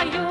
are you?